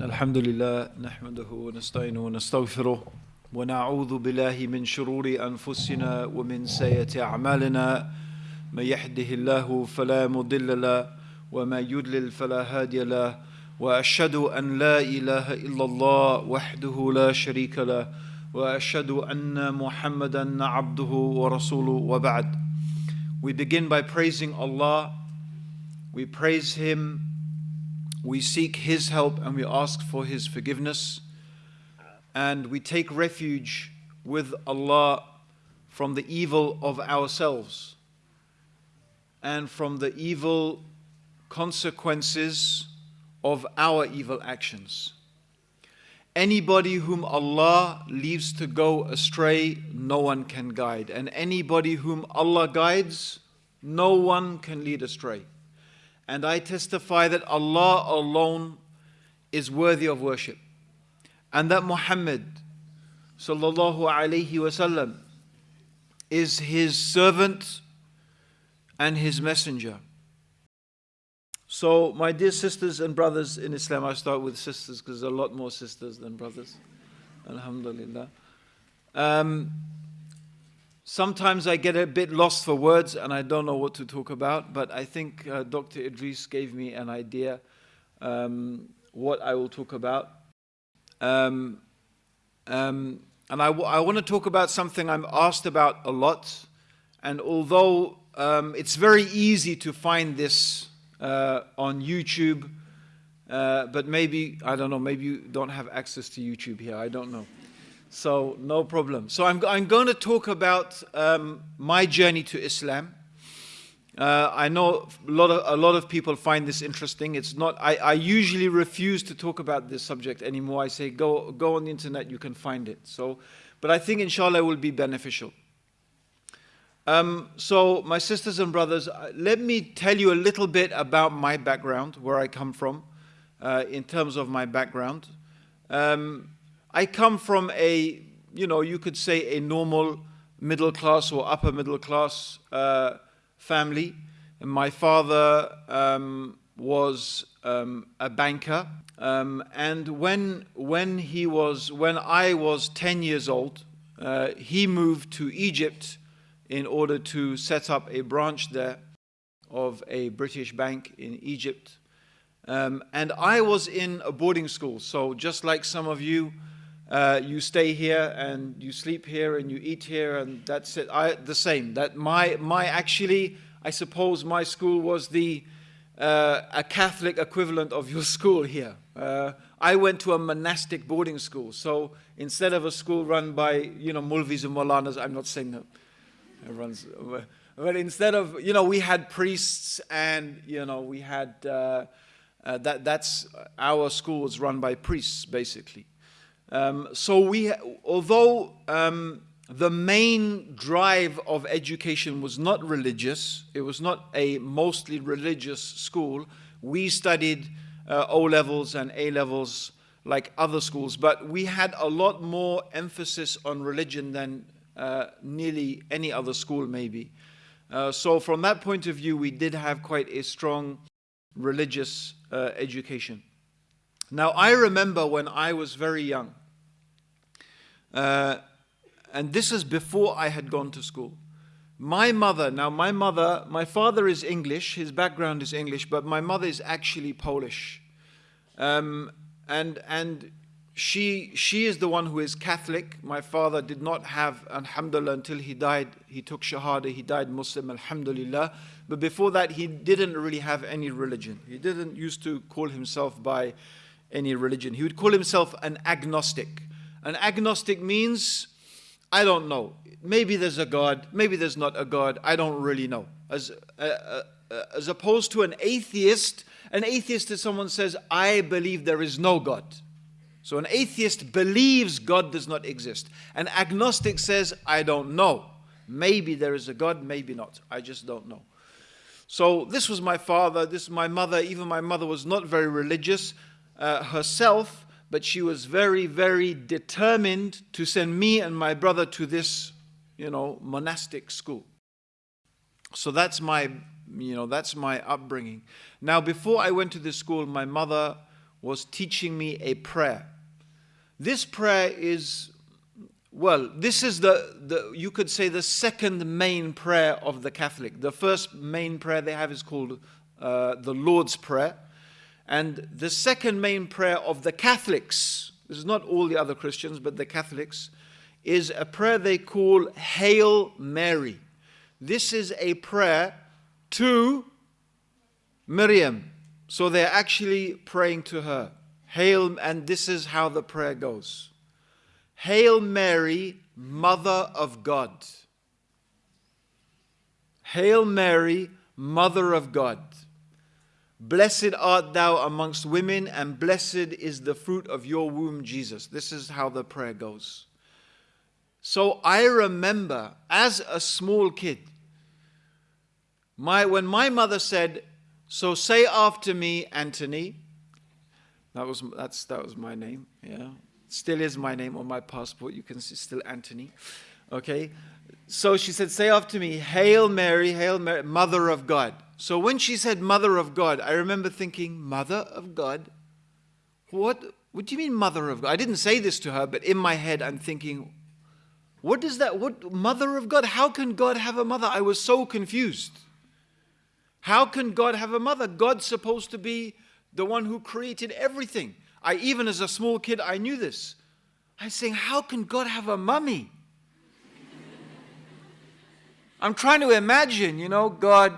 الحمد لله نحمده ونستعينه ونستغفره ونعوذ بالله من شرور أنفسنا ومن سيئة أعمالنا من يهده الله فلا مضل له وما يضلل فلا هادي له وأشهد أن لا إله إلا الله وحده لا شريك له وأشهد أن محمدا عبده ورسوله وبعد We begin by praising Allah. We praise Him we seek His help and we ask for His forgiveness. And we take refuge with Allah from the evil of ourselves and from the evil consequences of our evil actions. Anybody whom Allah leaves to go astray, no one can guide. And anybody whom Allah guides, no one can lead astray and I testify that Allah alone is worthy of worship and that Muhammad sallallahu alaihi wasallam is his servant and his messenger. So, my dear sisters and brothers in Islam, I start with sisters because there are a lot more sisters than brothers. Alhamdulillah. Um, Sometimes I get a bit lost for words and I don't know what to talk about, but I think uh, Dr. Idris gave me an idea um, what I will talk about. Um, um, and I, want to talk about something I'm asked about a lot. And although um, it's very easy to find this uh, on YouTube, uh, but maybe, I don't know, maybe you don't have access to YouTube here, I don't know. So no problem. So I'm, I'm going to talk about um, my journey to Islam. Uh, I know a lot, of, a lot of people find this interesting. It's not, I, I usually refuse to talk about this subject anymore. I say, go, go on the internet, you can find it. So, but I think inshallah it will be beneficial. Um, so my sisters and brothers, uh, let me tell you a little bit about my background, where I come from, uh, in terms of my background. Um, I come from a, you know, you could say a normal middle class or upper middle class uh, family. And my father um, was um, a banker. Um, and when, when he was, when I was 10 years old, uh, he moved to Egypt in order to set up a branch there of a British bank in Egypt. Um, and I was in a boarding school. So just like some of you, uh, you stay here and you sleep here and you eat here and that's it. I, the same. That my, my actually, I suppose my school was the uh, a Catholic equivalent of your school here. Uh, I went to a monastic boarding school. So instead of a school run by, you know, Mulvis and Molanas, I'm not saying that. Runs, but instead of, you know, we had priests and, you know, we had, uh, uh, that, that's, our school was run by priests, basically. Um, so we, although um, the main drive of education was not religious, it was not a mostly religious school, we studied uh, O-levels and A-levels like other schools, but we had a lot more emphasis on religion than uh, nearly any other school maybe. Uh, so from that point of view, we did have quite a strong religious uh, education. Now, I remember when I was very young, uh, and this is before I had gone to school. My mother, now my mother, my father is English, his background is English, but my mother is actually Polish. Um, and and she, she is the one who is Catholic. My father did not have, alhamdulillah, until he died. He took Shahada, he died Muslim, alhamdulillah. But before that, he didn't really have any religion. He didn't used to call himself by any religion. He would call himself an agnostic. An agnostic means, I don't know. Maybe there's a God, maybe there's not a God, I don't really know. As, uh, uh, uh, as opposed to an atheist, an atheist is someone says, I believe there is no God. So an atheist believes God does not exist. An agnostic says, I don't know. Maybe there is a God, maybe not. I just don't know. So this was my father, this is my mother. Even my mother was not very religious uh, herself, but she was very, very determined to send me and my brother to this, you know, monastic school. So that's my, you know, that's my upbringing. Now, before I went to this school, my mother was teaching me a prayer. This prayer is, well, this is the, the, you could say, the second main prayer of the Catholic. The first main prayer they have is called uh, the Lord's Prayer. And the second main prayer of the Catholics, this is not all the other Christians, but the Catholics, is a prayer they call Hail Mary. This is a prayer to Miriam. So they're actually praying to her. Hail, and this is how the prayer goes Hail Mary, Mother of God. Hail Mary, Mother of God. Blessed art thou amongst women, and blessed is the fruit of your womb, Jesus. This is how the prayer goes. So I remember as a small kid, my, when my mother said, So say after me, Anthony, that was, that's, that was my name, yeah. Still is my name on my passport. You can see still Anthony. Okay. So she said, Say after me, Hail Mary, Hail Mary, Mother of God. So when she said Mother of God, I remember thinking, Mother of God? What, what do you mean, Mother of God? I didn't say this to her, but in my head, I'm thinking, what is that? What mother of God? How can God have a mother? I was so confused. How can God have a mother? God's supposed to be the one who created everything. I even as a small kid I knew this. I was saying, how can God have a mummy? I'm trying to imagine, you know, God,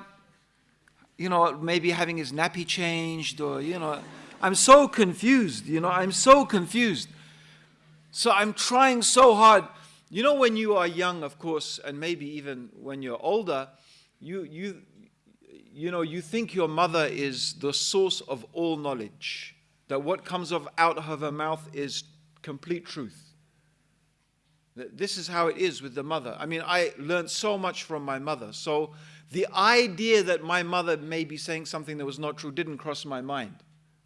you know, maybe having his nappy changed or, you know, I'm so confused, you know, I'm so confused. So I'm trying so hard you know, when you are young, of course, and maybe even when you're older, you, you, you know, you think your mother is the source of all knowledge, that what comes of, out of her mouth is complete truth. This is how it is with the mother. I mean, I learned so much from my mother. So the idea that my mother may be saying something that was not true didn't cross my mind.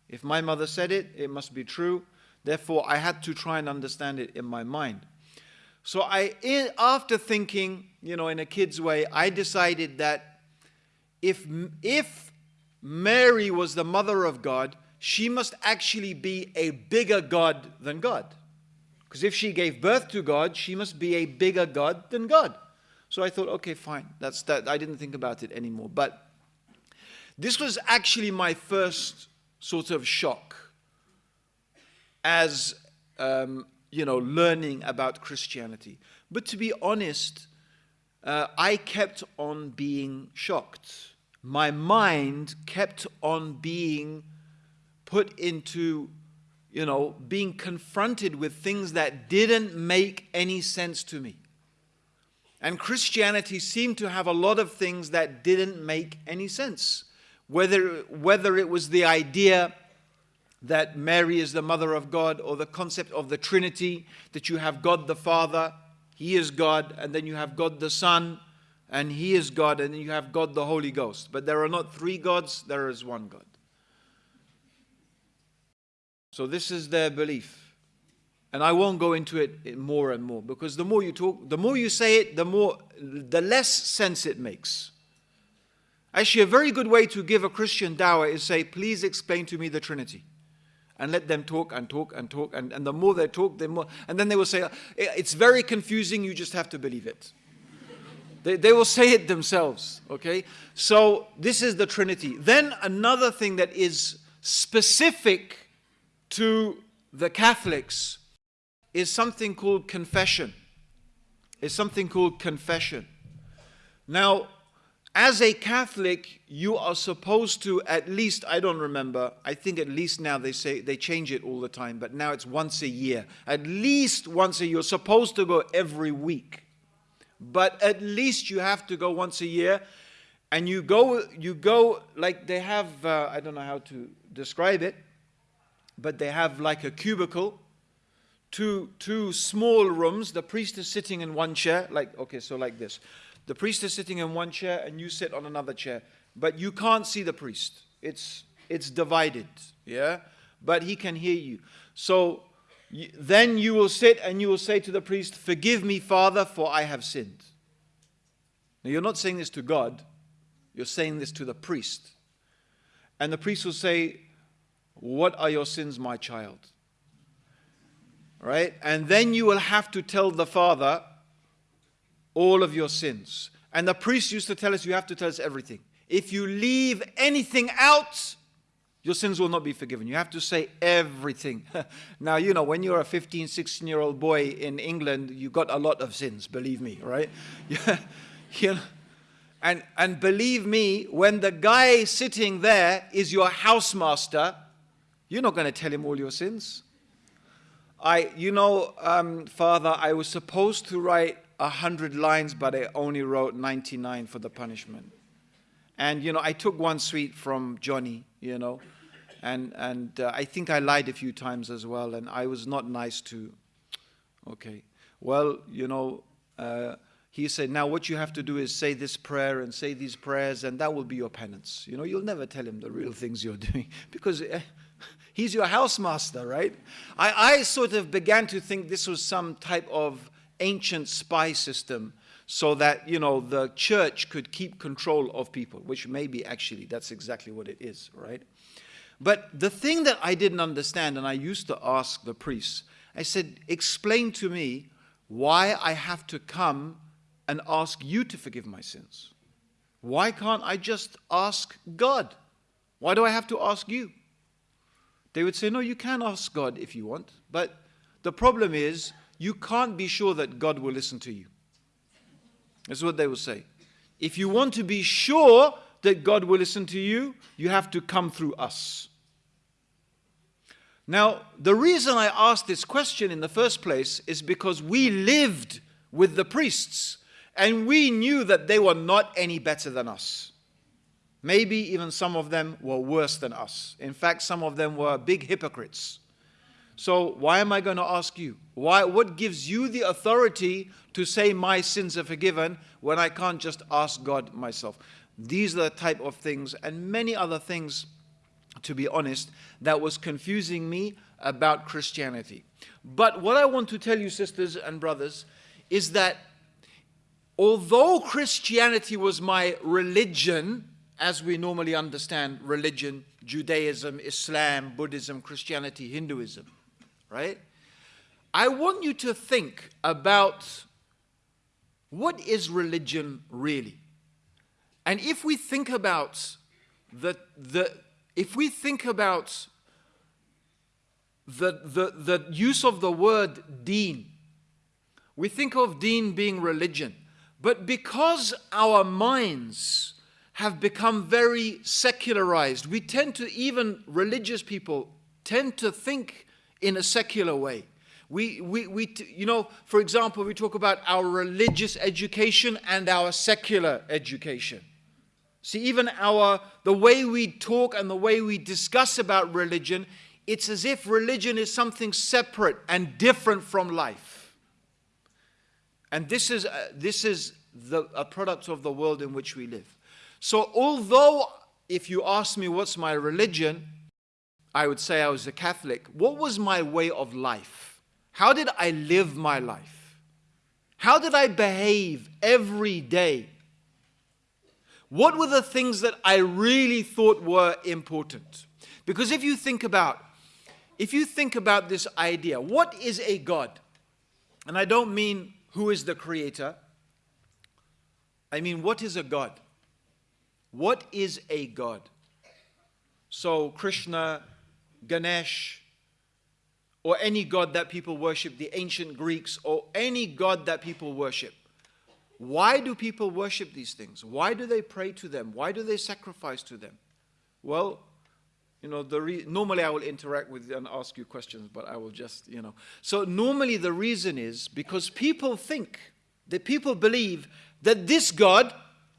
If my mother said it, it must be true. Therefore, I had to try and understand it in my mind. So I, after thinking, you know, in a kid's way, I decided that if, if Mary was the mother of God, she must actually be a bigger God than God. Because if she gave birth to God, she must be a bigger God than God. So I thought, okay, fine. That's that. I didn't think about it anymore. But this was actually my first sort of shock as um, you know, learning about Christianity. But to be honest, uh, I kept on being shocked. My mind kept on being put into, you know, being confronted with things that didn't make any sense to me. And Christianity seemed to have a lot of things that didn't make any sense. Whether, whether it was the idea that Mary is the mother of God or the concept of the Trinity, that you have God the Father, He is God, and then you have God the Son, and He is God, and then you have God the Holy Ghost. But there are not three gods, there is one God. So this is their belief. And I won't go into it more and more because the more you talk, the more you say it, the more the less sense it makes. Actually, a very good way to give a Christian dawah is say, please explain to me the Trinity and let them talk and talk and talk. And, and the more they talk, the more. And then they will say, It's very confusing, you just have to believe it. they, they will say it themselves, okay? So this is the Trinity. Then another thing that is specific to the Catholics is something called confession. Is something called confession. Now, as a Catholic, you are supposed to at least, I don't remember, I think at least now they say, they change it all the time, but now it's once a year. At least once a year. You're supposed to go every week. But at least you have to go once a year. And you go, you go like they have, uh, I don't know how to describe it, but they have like a cubicle, two, two small rooms. The priest is sitting in one chair, like, okay, so like this. The priest is sitting in one chair and you sit on another chair, but you can't see the priest. It's, it's divided, yeah? But he can hear you. So then you will sit and you will say to the priest, Forgive me, Father, for I have sinned. Now you're not saying this to God, you're saying this to the priest. And the priest will say, What are your sins, my child? Right? And then you will have to tell the father all of your sins. And the priest used to tell us, you have to tell us everything. If you leave anything out, your sins will not be forgiven. You have to say everything. now, you know, when you're a 15, 16 year old boy in England, you got a lot of sins, believe me, right? you know, and, and believe me, when the guy sitting there is your housemaster, you're not going to tell him all your sins. I, you know, um, Father, I was supposed to write a hundred lines, but I only wrote 99 for the punishment. And, you know, I took one sweet from Johnny, you know, and, and uh, I think I lied a few times as well, and I was not nice to, okay. Well, you know, uh, he said, now what you have to do is say this prayer and say these prayers, and that will be your penance. You know, you'll never tell him the real things you're doing because uh, he's your housemaster, right? I, I sort of began to think this was some type of ancient spy system so that, you know, the church could keep control of people, which maybe actually that's exactly what it is, right? But the thing that I didn't understand, and I used to ask the priests, I said, explain to me why I have to come and ask you to forgive my sins. Why can't I just ask God? Why do I have to ask you? They would say, no, you can ask God if you want, but the problem is you can't be sure that God will listen to you. That's what they will say. If you want to be sure that God will listen to you, you have to come through us. Now, the reason I asked this question in the first place is because we lived with the priests and we knew that they were not any better than us. Maybe even some of them were worse than us. In fact, some of them were big hypocrites. So why am I going to ask you? Why, what gives you the authority to say my sins are forgiven when I can't just ask God myself? These are the type of things and many other things, to be honest, that was confusing me about Christianity. But what I want to tell you, sisters and brothers, is that although Christianity was my religion, as we normally understand religion, Judaism, Islam, Buddhism, Christianity, Hinduism, right? I want you to think about what is religion really? And if we think about the, the if we think about the, the, the use of the word deen, we think of deen being religion. But because our minds have become very secularized, we tend to, even religious people, tend to think in a secular way. We, we, we, you know, for example, we talk about our religious education and our secular education. See, even our, the way we talk and the way we discuss about religion, it's as if religion is something separate and different from life. And this is, uh, this is the, a product of the world in which we live. So although, if you ask me what's my religion, I would say I was a Catholic, what was my way of life? How did I live my life? How did I behave every day? What were the things that I really thought were important? Because if you think about if you think about this idea, what is a God? And I don't mean who is the creator. I mean, what is a God? What is a God? So Krishna Ganesh, or any god that people worship, the ancient Greeks, or any god that people worship. Why do people worship these things? Why do they pray to them? Why do they sacrifice to them? Well, you know, the normally I will interact with and ask you questions, but I will just, you know. So normally the reason is because people think, that people believe that this God,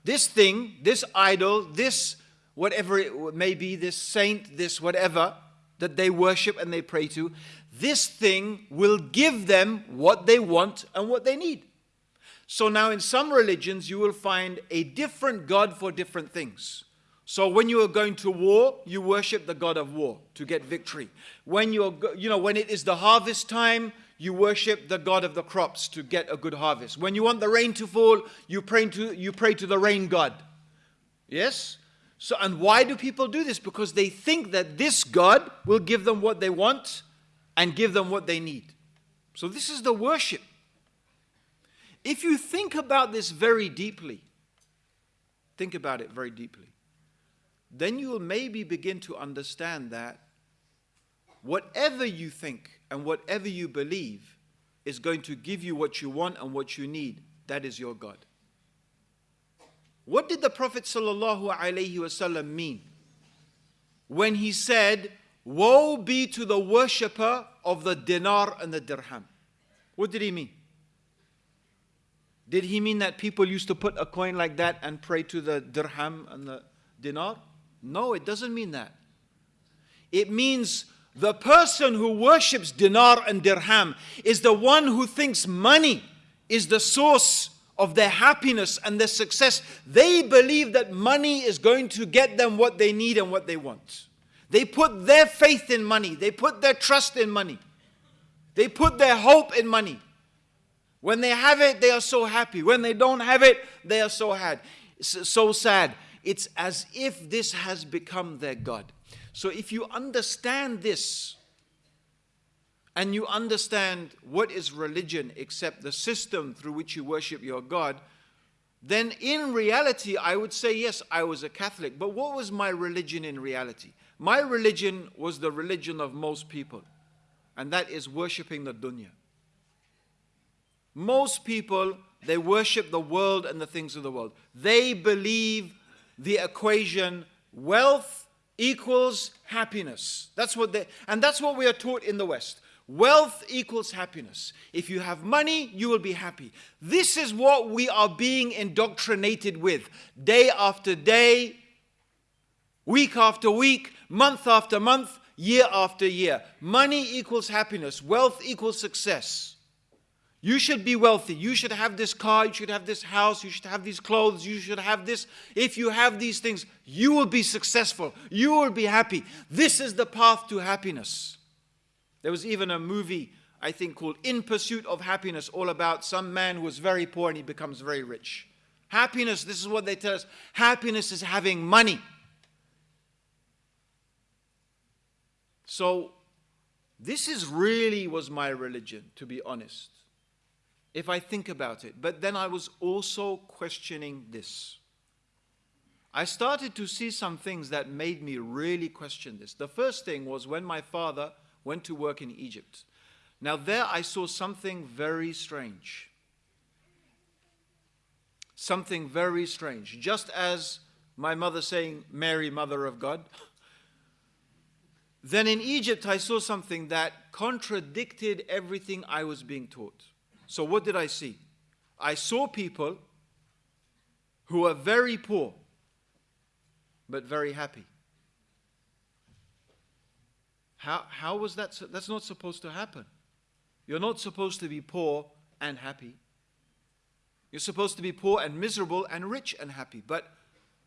this thing, this idol, this whatever it may be, this saint, this whatever, that they worship and they pray to, this thing will give them what they want and what they need. So now in some religions, you will find a different God for different things. So when you are going to war, you worship the God of war to get victory. When you're, you know, when it is the harvest time, you worship the God of the crops to get a good harvest. When you want the rain to fall, you pray to, you pray to the rain God. Yes? So, and why do people do this? Because they think that this God will give them what they want and give them what they need. So, this is the worship. If you think about this very deeply, think about it very deeply, then you will maybe begin to understand that whatever you think and whatever you believe is going to give you what you want and what you need. That is your God. What did the Prophet ﷺ mean when he said, Woe be to the worshipper of the dinar and the dirham? What did he mean? Did he mean that people used to put a coin like that and pray to the dirham and the dinar? No, it doesn't mean that. It means the person who worships dinar and dirham is the one who thinks money is the source of their happiness and their success. They believe that money is going to get them what they need and what they want. They put their faith in money, they put their trust in money, they put their hope in money. When they have it, they are so happy. When they don't have it, they are so sad. So sad. It's as if this has become their God. So if you understand this, and you understand what is religion except the system through which you worship your God, then in reality, I would say, yes, I was a Catholic. But what was my religion in reality? My religion was the religion of most people, and that is worshiping the dunya. Most people, they worship the world and the things of the world. They believe the equation wealth equals happiness. That's what they, and that's what we are taught in the West. Wealth equals happiness. If you have money, you will be happy. This is what we are being indoctrinated with day after day, week after week, month after month, year after year. Money equals happiness, wealth equals success. You should be wealthy. You should have this car. You should have this house. You should have these clothes. You should have this. If you have these things, you will be successful. You will be happy. This is the path to happiness. There was even a movie, I think, called In Pursuit of Happiness, all about some man who was very poor and he becomes very rich. Happiness, this is what they tell us happiness is having money. So, this is really was my religion, to be honest if I think about it. But then I was also questioning this. I started to see some things that made me really question this. The first thing was when my father went to work in Egypt. Now, there I saw something very strange. Something very strange. Just as my mother saying, Mary, Mother of God. Then in Egypt, I saw something that contradicted everything I was being taught. So, what did I see? I saw people who are very poor but very happy. How, how was that? That's not supposed to happen. You're not supposed to be poor and happy. You're supposed to be poor and miserable and rich and happy. But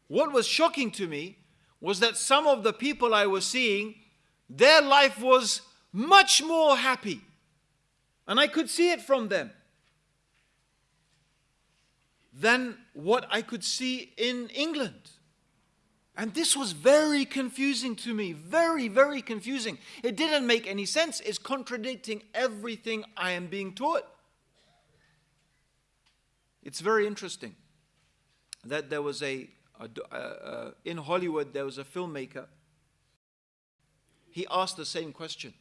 what was shocking to me was that some of the people I was seeing, their life was much more happy and I could see it from them, than what I could see in England. And this was very confusing to me, very, very confusing. It didn't make any sense. It's contradicting everything I am being taught. It's very interesting that there was a, a, in Hollywood, there was a filmmaker. He asked the same question.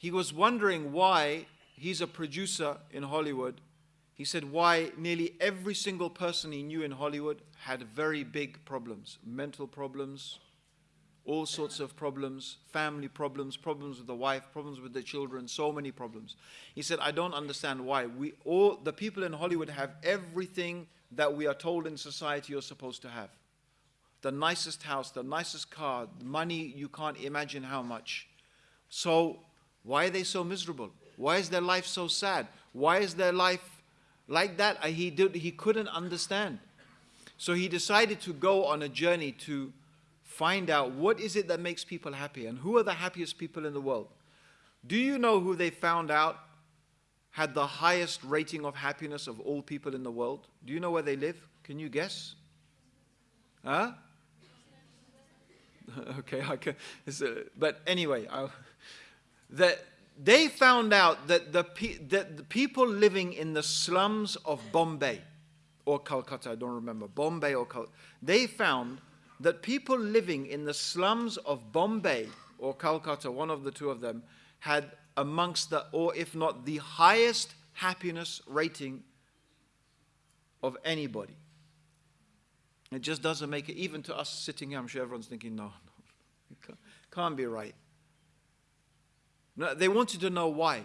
He was wondering why he's a producer in Hollywood. He said why nearly every single person he knew in Hollywood had very big problems mental problems, all sorts of problems, family problems, problems with the wife, problems with the children, so many problems. He said, I don't understand why. We all the people in Hollywood have everything that we are told in society you're supposed to have. The nicest house, the nicest car, money you can't imagine how much. So why are they so miserable? Why is their life so sad? Why is their life like that? He, did, he couldn't understand. So he decided to go on a journey to find out what is it that makes people happy and who are the happiest people in the world. Do you know who they found out had the highest rating of happiness of all people in the world? Do you know where they live? Can you guess? Huh? okay, can, uh, but anyway, I, that they found out that the, that the people living in the slums of Bombay or Calcutta, I don't remember, Bombay or Calcutta, they found that people living in the slums of Bombay or Calcutta, one of the two of them, had amongst the, or if not the highest happiness rating of anybody. It just doesn't make it, even to us sitting here, I'm sure everyone's thinking, no, no, it can't be right. No, they wanted to know why.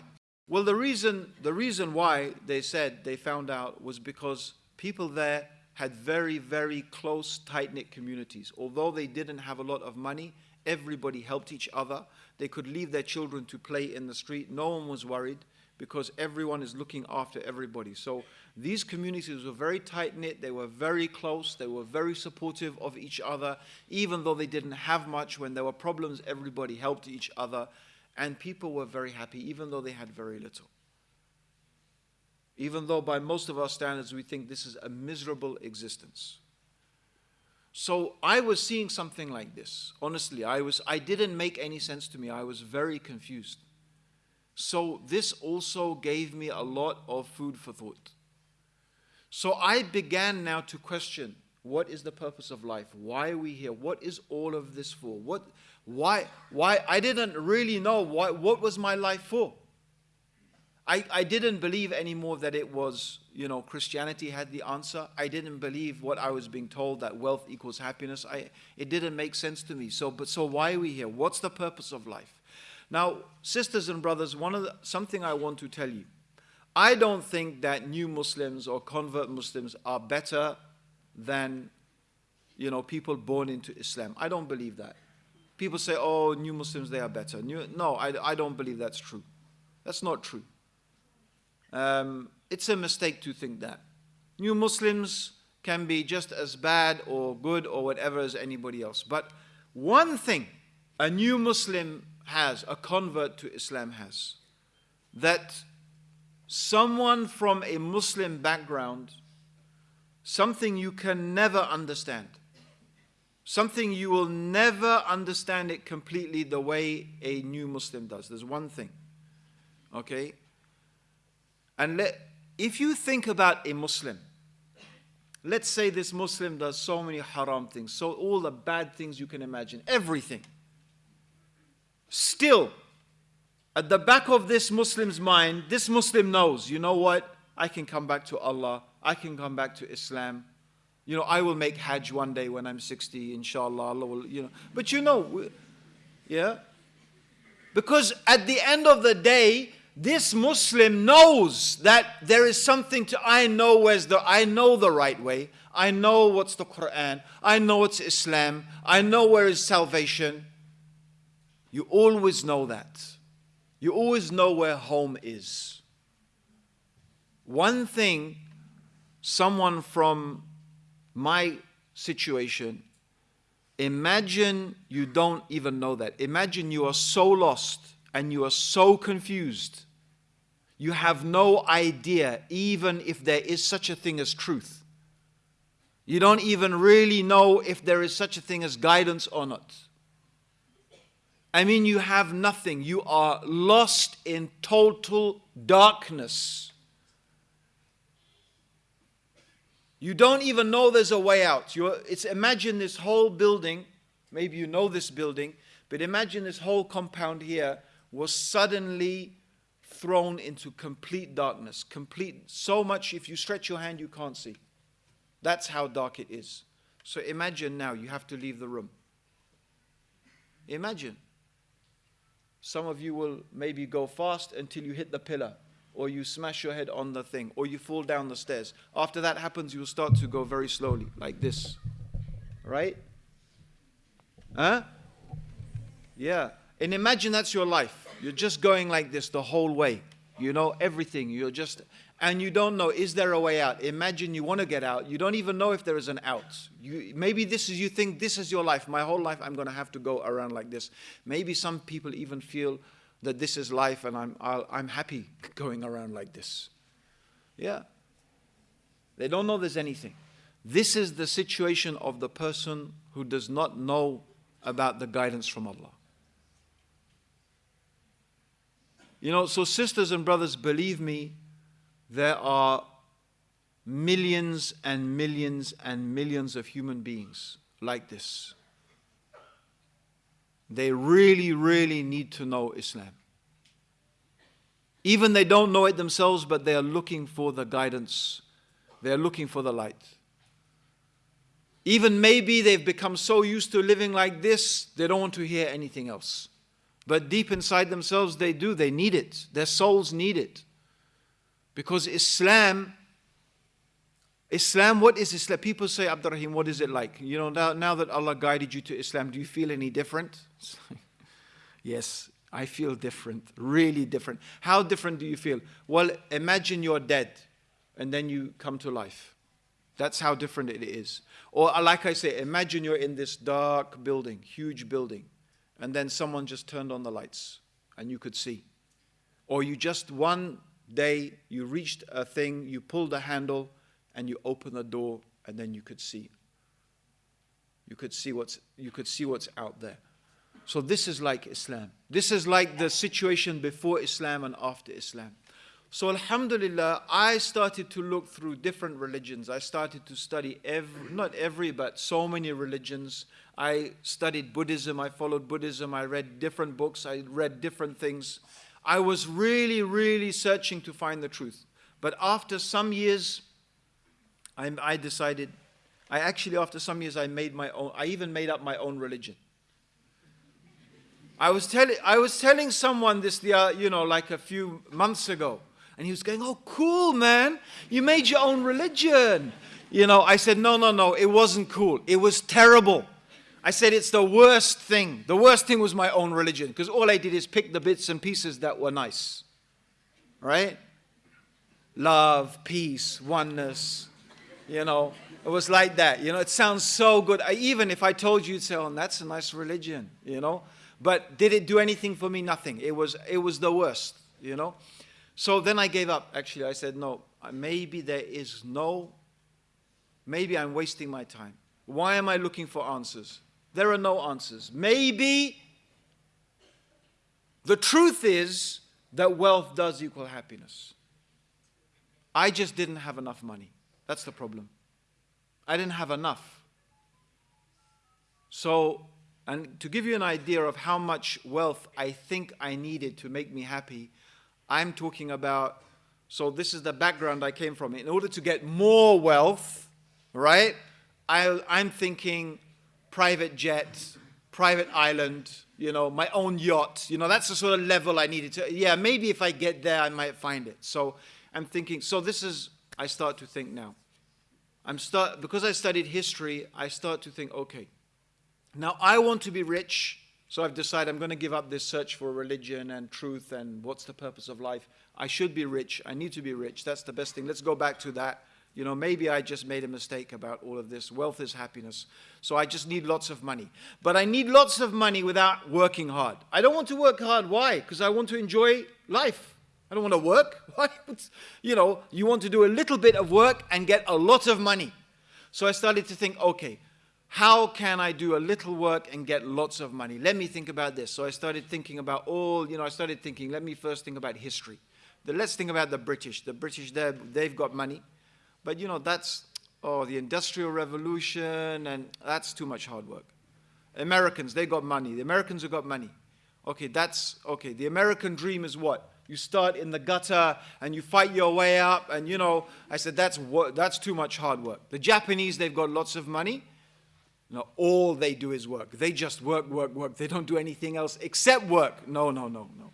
Well, the reason, the reason why they said they found out was because people there had very, very close, tight-knit communities. Although they didn't have a lot of money, everybody helped each other. They could leave their children to play in the street. No one was worried because everyone is looking after everybody. So these communities were very tight-knit, they were very close, they were very supportive of each other, even though they didn't have much. When there were problems, everybody helped each other, and people were very happy, even though they had very little. Even though by most of our standards we think this is a miserable existence. So I was seeing something like this. Honestly, I, was, I didn't make any sense to me. I was very confused. So this also gave me a lot of food for thought. So I began now to question what is the purpose of life? Why are we here? What is all of this for? What, why, why? I didn't really know why, what was my life for. I, I didn't believe anymore that it was, you know, Christianity had the answer. I didn't believe what I was being told that wealth equals happiness. I, it didn't make sense to me. So, but so why are we here? What's the purpose of life? Now, sisters and brothers, one of the, something I want to tell you. I don't think that new Muslims or convert Muslims are better than, you know, people born into Islam. I don't believe that. People say, oh, new Muslims, they are better. New, no, I, I don't believe that's true. That's not true. Um, it's a mistake to think that. New Muslims can be just as bad or good or whatever as anybody else. But one thing a new Muslim has, a convert to Islam has, that someone from a Muslim background, something you can never understand, something you will never understand it completely the way a new Muslim does. There's one thing, okay? And let, if you think about a Muslim, let's say this Muslim does so many haram things, so all the bad things you can imagine, everything. Still, at the back of this Muslim's mind, this Muslim knows, you know what? I can come back to Allah. I can come back to Islam. You know, I will make Hajj one day when I'm 60, inshallah. Allah will, you know. But you know, yeah? Because at the end of the day, this Muslim knows that there is something to I know where's the I know the right way. I know what's the Quran. I know it's Islam. I know where is salvation. You always know that. You always know where home is. One thing someone from my situation imagine you don't even know that. Imagine you are so lost and you are so confused you have no idea, even if there is such a thing as truth. You don't even really know if there is such a thing as guidance or not. I mean, you have nothing. You are lost in total darkness. You don't even know there's a way out. You're, it's imagine this whole building. Maybe you know this building, but imagine this whole compound here was suddenly thrown into complete darkness. Complete, so much if you stretch your hand, you can't see. That's how dark it is. So imagine now you have to leave the room. Imagine. Some of you will maybe go fast until you hit the pillar, or you smash your head on the thing, or you fall down the stairs. After that happens, you'll start to go very slowly, like this. Right? Huh? Yeah. And imagine that's your life. You're just going like this the whole way. You know everything. You're just, and you don't know, is there a way out? Imagine you want to get out. You don't even know if there is an out. You, maybe this is, you think this is your life. My whole life I'm going to have to go around like this. Maybe some people even feel that this is life and I'm, I'll, I'm happy going around like this. Yeah. They don't know there's anything. This is the situation of the person who does not know about the guidance from Allah. You know, so sisters and brothers, believe me, there are millions and millions and millions of human beings like this. They really, really need to know Islam. Even they don't know it themselves, but they are looking for the guidance. They are looking for the light. Even maybe they've become so used to living like this, they don't want to hear anything else. But deep inside themselves, they do. They need it. Their souls need it. Because Islam, Islam, what is Islam? People say, Abdurrahim, what is it like? You know, now, now that Allah guided you to Islam, do you feel any different? yes, I feel different, really different. How different do you feel? Well, imagine you're dead and then you come to life. That's how different it is. Or, uh, like I say, imagine you're in this dark building, huge building, and then someone just turned on the lights and you could see. Or you just one day, you reached a thing, you pulled a handle, and you open the door, and then you could see. You could see what's, you could see what's out there. So this is like Islam. This is like the situation before Islam and after Islam. So Alhamdulillah, I started to look through different religions. I started to study every, not every, but so many religions. I studied Buddhism, I followed Buddhism, I read different books, I read different things. I was really, really searching to find the truth. But after some years, I, I decided, I actually, after some years, I made my own, I even made up my own religion. I was, telling, I was telling someone this, the, uh, you know, like a few months ago, and he was going, oh, cool, man, you made your own religion. You know, I said, no, no, no, it wasn't cool. It was terrible. I said it's the worst thing. The worst thing was my own religion because all I did is pick the bits and pieces that were nice. Right? Love, peace, oneness. You know, it was like that. You know, it sounds so good. I, even if I told you, you'd say, oh, that's a nice religion, you know. But did it do anything for me? Nothing. It was, it was the worst, you know. So then I gave up, actually. I said, no, uh, maybe there is no, maybe I'm wasting my time. Why am I looking for answers? there are no answers. Maybe the truth is that wealth does equal happiness. I just didn't have enough money. That's the problem. I didn't have enough. So, and to give you an idea of how much wealth I think I needed to make me happy, I'm talking about, so this is the background I came from. In order to get more wealth, right, I, I'm thinking private jet, private island, you know, my own yacht. You know, that's the sort of level I needed to. Yeah, maybe if I get there, I might find it. So I'm thinking, so this is, I start to think now. I'm start, because I studied history, I start to think, okay, now I want to be rich. So I've decided I'm going to give up this search for religion and truth and what's the purpose of life. I should be rich. I need to be rich. That's the best thing. Let's go back to that. You know, maybe I just made a mistake about all of this. Wealth is happiness. So I just need lots of money. But I need lots of money without working hard. I don't want to work hard. Why? Because I want to enjoy life. I don't want to work. You know, you want to do a little bit of work and get a lot of money. So I started to think, okay, how can I do a little work and get lots of money? Let me think about this. So I started thinking about all, you know, I started thinking, let me first think about history. let's think about the British. The British, they've got money. But you know, that's, oh, the Industrial Revolution, and that's too much hard work. Americans, they got money. The Americans have got money. Okay, that's, okay, the American dream is what? You start in the gutter and you fight your way up, and you know, I said, that's, that's too much hard work. The Japanese, they've got lots of money. No, all they do is work. They just work, work, work. They don't do anything else except work. No, no, no, no.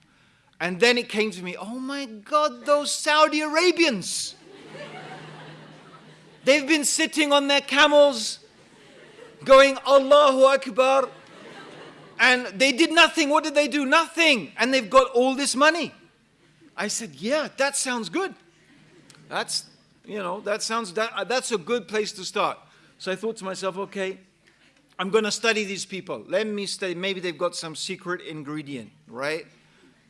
And then it came to me, oh my God, those Saudi Arabians. They've been sitting on their camels going Allahu Akbar and they did nothing. What did they do? Nothing. And they've got all this money. I said, yeah, that sounds good. That's, you know, that sounds, that, uh, that's a good place to start. So I thought to myself, okay, I'm going to study these people. Let me study. Maybe they've got some secret ingredient, right?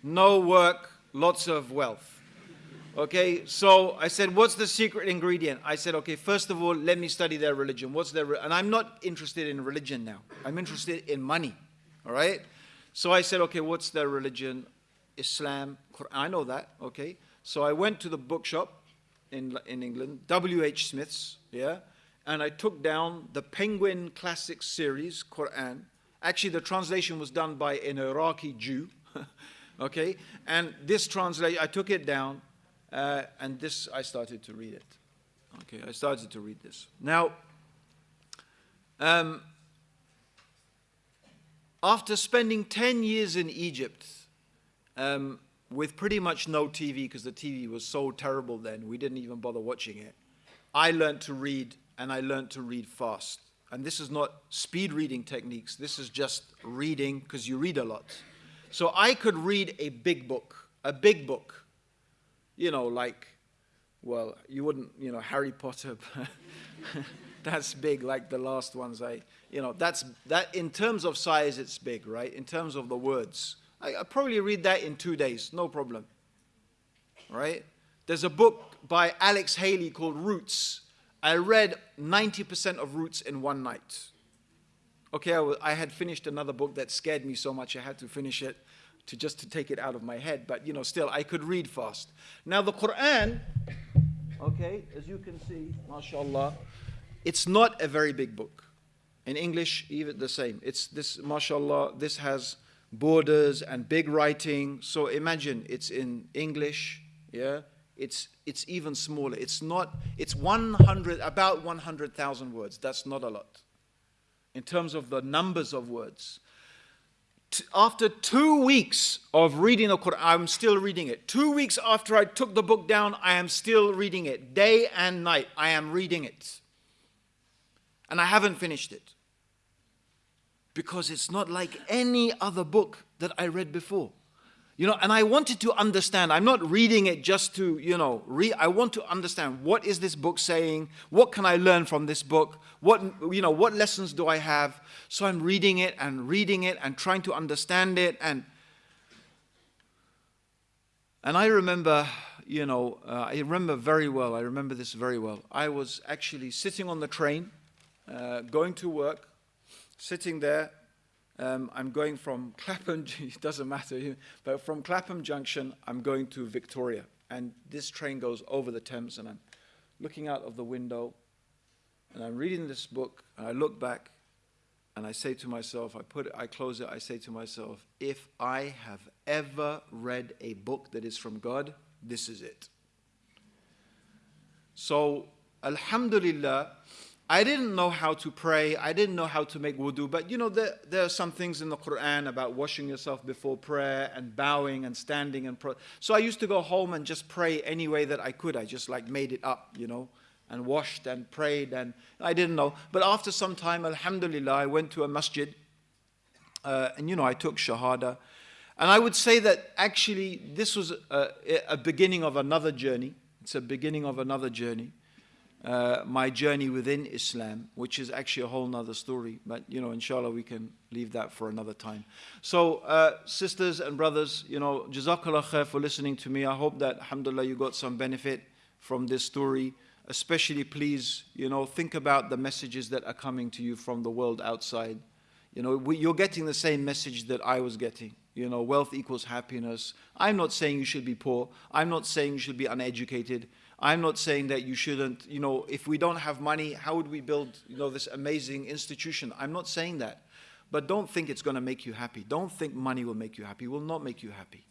No work, lots of wealth. Okay, so I said, what's the secret ingredient? I said, okay, first of all, let me study their religion. What's their, and I'm not interested in religion now. I'm interested in money, all right? So I said, okay, what's their religion? Islam, Quran. I know that, okay? So I went to the bookshop in, in England, W.H. Smith's, yeah? And I took down the Penguin Classic Series, Quran. Actually, the translation was done by an Iraqi Jew, okay? And this translation, I took it down, uh, and this, I started to read it. Okay, I started to read this. Now, um, after spending 10 years in Egypt, um, with pretty much no TV, because the TV was so terrible then, we didn't even bother watching it, I learned to read, and I learned to read fast. And this is not speed reading techniques, this is just reading, because you read a lot. So I could read a big book, a big book, you know, like, well, you wouldn't, you know, Harry Potter, that's big, like the last ones I, you know, that's, that, in terms of size, it's big, right? In terms of the words. I, I probably read that in two days, no problem, right? There's a book by Alex Haley called Roots. I read 90% of Roots in one night. Okay, I, I had finished another book that scared me so much I had to finish it to just to take it out of my head, but you know, still I could read fast. Now the Quran, okay, as you can see, mashallah, it's not a very big book. In English, even the same. It's this, mashallah, this has borders and big writing. So imagine it's in English, yeah? It's, it's even smaller. It's not, it's 100, about 100,000 words. That's not a lot in terms of the numbers of words after two weeks of reading the Quran, I'm still reading it. Two weeks after I took the book down, I am still reading it. Day and night, I am reading it. And I haven't finished it. Because it's not like any other book that I read before. You know, and I wanted to understand. I'm not reading it just to, you know, read. I want to understand what is this book saying? What can I learn from this book? What, you know, what lessons do I have? So I'm reading it and reading it and trying to understand it. And, and I remember, you know, uh, I remember very well. I remember this very well. I was actually sitting on the train, uh, going to work, sitting there um, I'm going from Clapham, it doesn't matter, but from Clapham Junction, I'm going to Victoria. And this train goes over the Thames, and I'm looking out of the window, and I'm reading this book, and I look back, and I say to myself, I put it, I close it, I say to myself, if I have ever read a book that is from God, this is it. So, Alhamdulillah, I didn't know how to pray. I didn't know how to make wudu. But you know, there, there are some things in the Quran about washing yourself before prayer and bowing and standing and pro- so I used to go home and just pray any way that I could. I just like made it up, you know, and washed and prayed and I didn't know. But after some time, Alhamdulillah, I went to a masjid uh, and you know I took shahada. And I would say that actually this was a, a beginning of another journey. It's a beginning of another journey uh, my journey within Islam, which is actually a whole nother story. But, you know, inshallah, we can leave that for another time. So, uh, sisters and brothers, you know, Jazakallah khair for listening to me. I hope that, alhamdulillah, you got some benefit from this story. Especially, please, you know, think about the messages that are coming to you from the world outside. You know, we, you're getting the same message that I was getting. You know, wealth equals happiness. I'm not saying you should be poor. I'm not saying you should be uneducated. I'm not saying that you shouldn't, you know, if we don't have money, how would we build, you know, this amazing institution? I'm not saying that. But don't think it's going to make you happy. Don't think money will make you happy. It will not make you happy.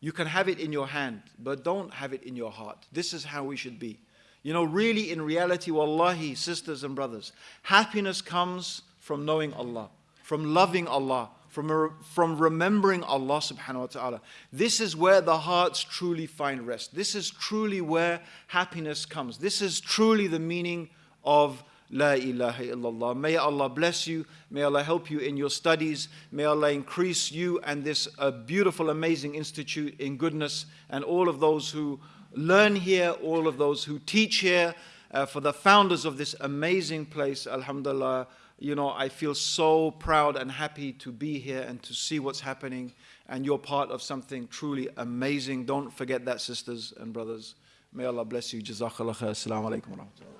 You can have it in your hand, but don't have it in your heart. This is how we should be. You know, really, in reality, wallahi, sisters and brothers, happiness comes from knowing Allah, from loving Allah, from, from remembering Allah subhanahu wa ta'ala. This is where the hearts truly find rest. This is truly where happiness comes. This is truly the meaning of La ilaha illallah. May Allah bless you. May Allah help you in your studies. May Allah increase you and this uh, beautiful, amazing institute in goodness and all of those who learn here, all of those who teach here, Uh, for the founders of this amazing place, Alhamdulillah, you know, I feel so proud and happy to be here and to see what's happening. And you're part of something truly amazing. Don't forget that, sisters and brothers. May Allah bless you. Jazakallah khair. Assalamu alaikum.